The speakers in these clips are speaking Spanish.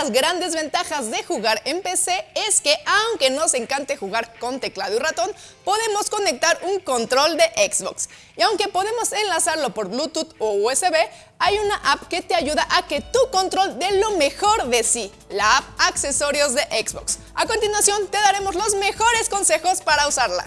las grandes ventajas de jugar en PC es que aunque nos encante jugar con teclado y ratón, podemos conectar un control de Xbox. Y aunque podemos enlazarlo por Bluetooth o USB, hay una app que te ayuda a que tu control dé lo mejor de sí, la app Accesorios de Xbox. A continuación te daremos los mejores consejos para usarla.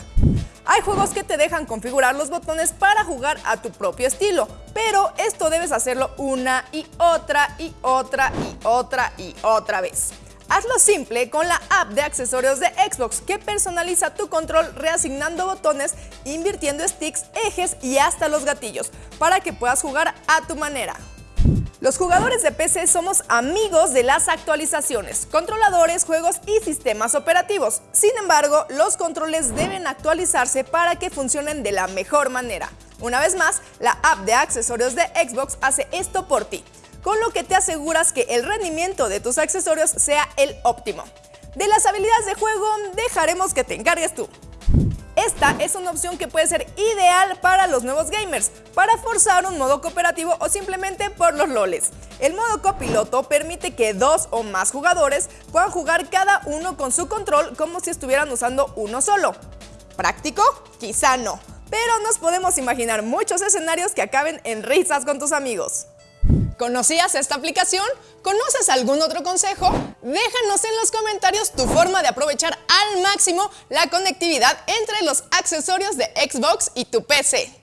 Hay juegos que te dejan configurar los botones para jugar a tu propio estilo, pero esto debes hacerlo una y otra y otra y otra y otra vez. Hazlo simple con la app de accesorios de Xbox que personaliza tu control reasignando botones, invirtiendo sticks, ejes y hasta los gatillos para que puedas jugar a tu manera. Los jugadores de PC somos amigos de las actualizaciones, controladores, juegos y sistemas operativos. Sin embargo, los controles deben actualizarse para que funcionen de la mejor manera. Una vez más, la app de accesorios de Xbox hace esto por ti, con lo que te aseguras que el rendimiento de tus accesorios sea el óptimo. De las habilidades de juego, dejaremos que te encargues tú. Esta es una opción que puede ser ideal para los nuevos gamers, para forzar un modo cooperativo o simplemente por los loles. El modo copiloto permite que dos o más jugadores puedan jugar cada uno con su control como si estuvieran usando uno solo. ¿Práctico? Quizá no, pero nos podemos imaginar muchos escenarios que acaben en risas con tus amigos. ¿Conocías esta aplicación? ¿Conoces algún otro consejo? Déjanos en los comentarios tu forma de aprovechar al máximo la conectividad entre los accesorios de Xbox y tu PC.